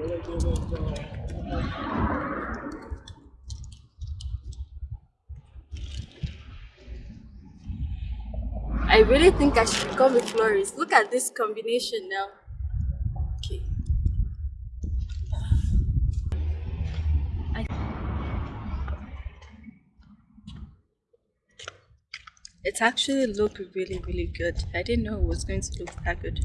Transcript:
I really think I should become a florist. Look at this combination now. Okay. I... It actually looked really, really good. I didn't know it was going to look that good.